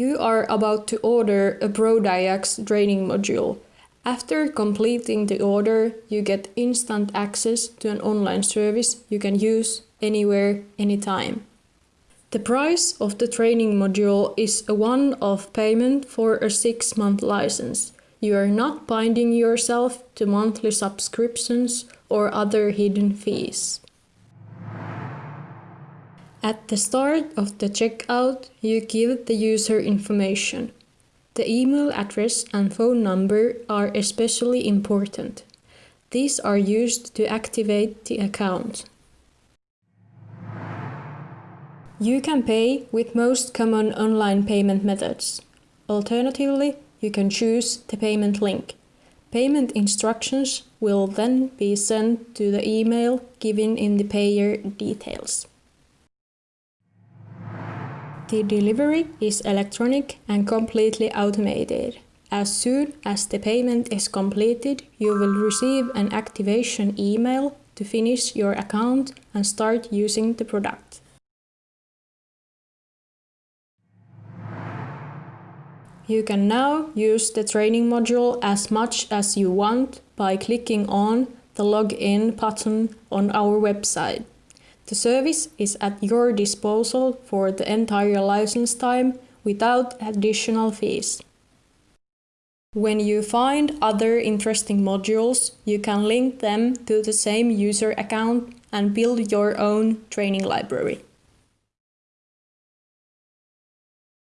You are about to order a ProDiax training module. After completing the order, you get instant access to an online service you can use anywhere, anytime. The price of the training module is a one-off payment for a six-month license. You are not binding yourself to monthly subscriptions or other hidden fees. At the start of the checkout, you give the user information. The email address and phone number are especially important. These are used to activate the account. You can pay with most common online payment methods. Alternatively, you can choose the payment link. Payment instructions will then be sent to the email given in the payer details. The delivery is electronic and completely automated. As soon as the payment is completed, you will receive an activation email to finish your account and start using the product. You can now use the training module as much as you want by clicking on the login button on our website. The service is at your disposal for the entire license time without additional fees. When you find other interesting modules, you can link them to the same user account and build your own training library.